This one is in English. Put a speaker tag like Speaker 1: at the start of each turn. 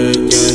Speaker 1: Yeah.